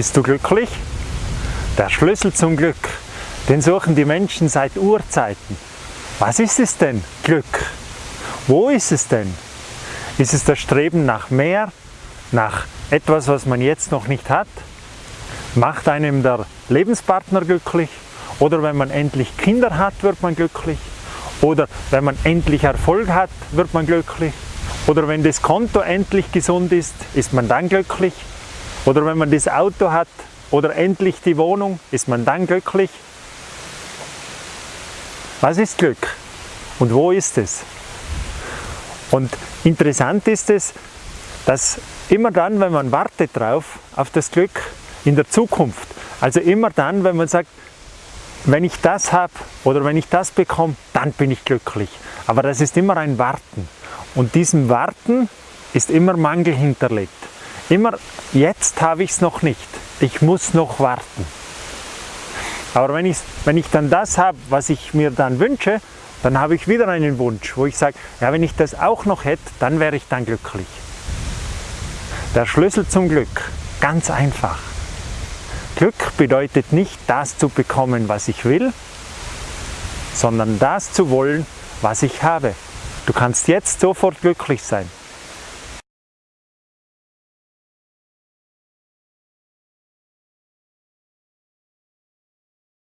Bist du glücklich? Der Schlüssel zum Glück, den suchen die Menschen seit Urzeiten. Was ist es denn, Glück? Wo ist es denn? Ist es das Streben nach mehr, nach etwas, was man jetzt noch nicht hat? Macht einem der Lebenspartner glücklich? Oder wenn man endlich Kinder hat, wird man glücklich? Oder wenn man endlich Erfolg hat, wird man glücklich? Oder wenn das Konto endlich gesund ist, ist man dann glücklich? Oder wenn man das Auto hat oder endlich die Wohnung, ist man dann glücklich? Was ist Glück? Und wo ist es? Und interessant ist es, dass immer dann, wenn man wartet drauf, auf das Glück in der Zukunft, also immer dann, wenn man sagt, wenn ich das habe oder wenn ich das bekomme, dann bin ich glücklich. Aber das ist immer ein Warten. Und diesem Warten ist immer Mangel hinterlegt. Immer, jetzt habe ich es noch nicht. Ich muss noch warten. Aber wenn ich, wenn ich dann das habe, was ich mir dann wünsche, dann habe ich wieder einen Wunsch, wo ich sage, ja, wenn ich das auch noch hätte, dann wäre ich dann glücklich. Der Schlüssel zum Glück, ganz einfach. Glück bedeutet nicht das zu bekommen, was ich will, sondern das zu wollen, was ich habe. Du kannst jetzt sofort glücklich sein.